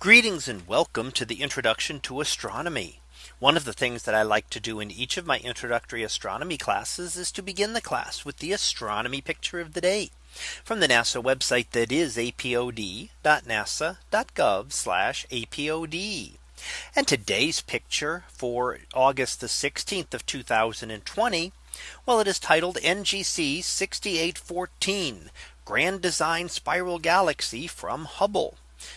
Greetings and welcome to the introduction to astronomy. One of the things that I like to do in each of my introductory astronomy classes is to begin the class with the astronomy picture of the day from the NASA website that is apod.nasa.gov apod. And today's picture for August the 16th of 2020. Well, it is titled NGC 6814 Grand Design Spiral Galaxy from Hubble.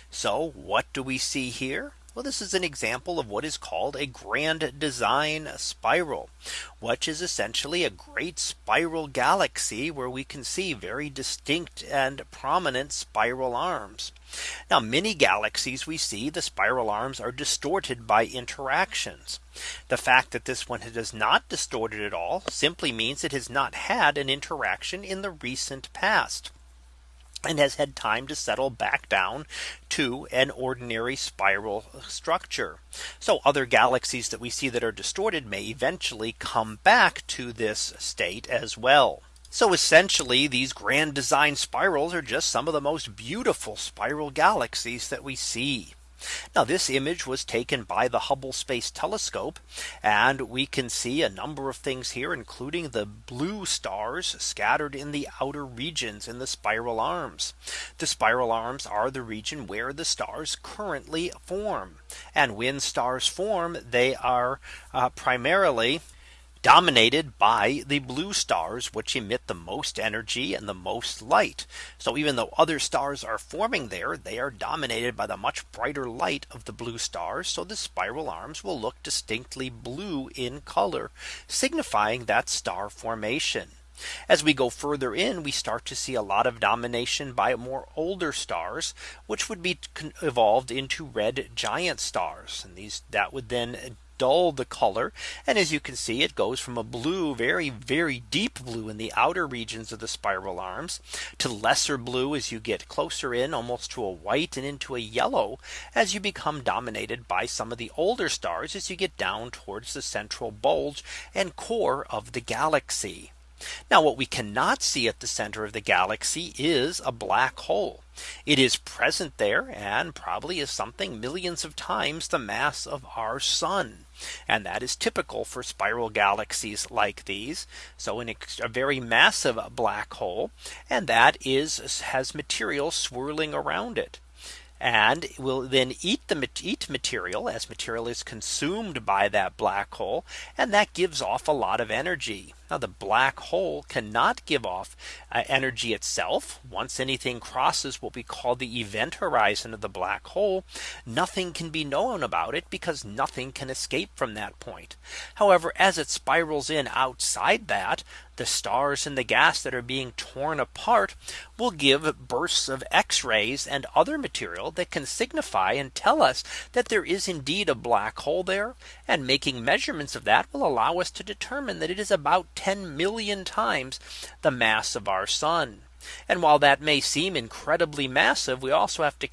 So what do we see here? Well, this is an example of what is called a grand design spiral, which is essentially a great spiral galaxy where we can see very distinct and prominent spiral arms. Now many galaxies we see the spiral arms are distorted by interactions. The fact that this one is not distorted at all simply means it has not had an interaction in the recent past and has had time to settle back down to an ordinary spiral structure. So other galaxies that we see that are distorted may eventually come back to this state as well. So essentially these grand design spirals are just some of the most beautiful spiral galaxies that we see. Now this image was taken by the Hubble Space Telescope. And we can see a number of things here, including the blue stars scattered in the outer regions in the spiral arms. The spiral arms are the region where the stars currently form. And when stars form, they are uh, primarily dominated by the blue stars which emit the most energy and the most light. So even though other stars are forming there, they are dominated by the much brighter light of the blue stars. So the spiral arms will look distinctly blue in color, signifying that star formation. As we go further in, we start to see a lot of domination by more older stars, which would be evolved into red giant stars. And these that would then dull the color. And as you can see, it goes from a blue, very, very deep blue in the outer regions of the spiral arms to lesser blue as you get closer in almost to a white and into a yellow as you become dominated by some of the older stars as you get down towards the central bulge and core of the galaxy. Now what we cannot see at the center of the galaxy is a black hole. It is present there and probably is something millions of times the mass of our sun. And that is typical for spiral galaxies like these. So in a very massive black hole and that is has material swirling around it and will then eat the eat material as material is consumed by that black hole and that gives off a lot of energy. Now the black hole cannot give off uh, energy itself. Once anything crosses what we call the event horizon of the black hole, nothing can be known about it because nothing can escape from that point. However, as it spirals in outside that, the stars and the gas that are being torn apart will give bursts of X rays and other material that can signify and tell us that there is indeed a black hole there. And making measurements of that will allow us to determine that it is about 10 million times the mass of our sun. And while that may seem incredibly massive, we also have to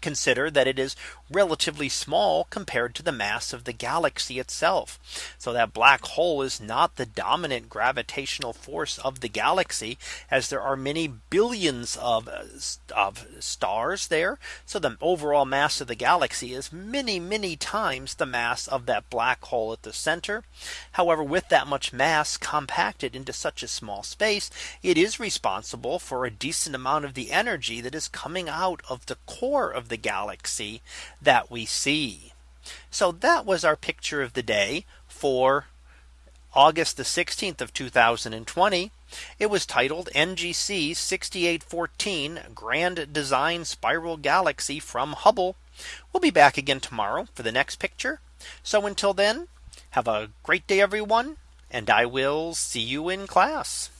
consider that it is relatively small compared to the mass of the galaxy itself. So that black hole is not the dominant gravitational force of the galaxy as there are many billions of, uh, of stars there. So the overall mass of the galaxy is many, many times the mass of that black hole at the center. However, with that much mass compacted into such a small space, it is responsible for a decent amount of the energy that is coming out of the core of the galaxy that we see. So that was our picture of the day for August the 16th of 2020. It was titled NGC 6814 Grand Design Spiral Galaxy from Hubble. We'll be back again tomorrow for the next picture. So until then, have a great day, everyone, and I will see you in class.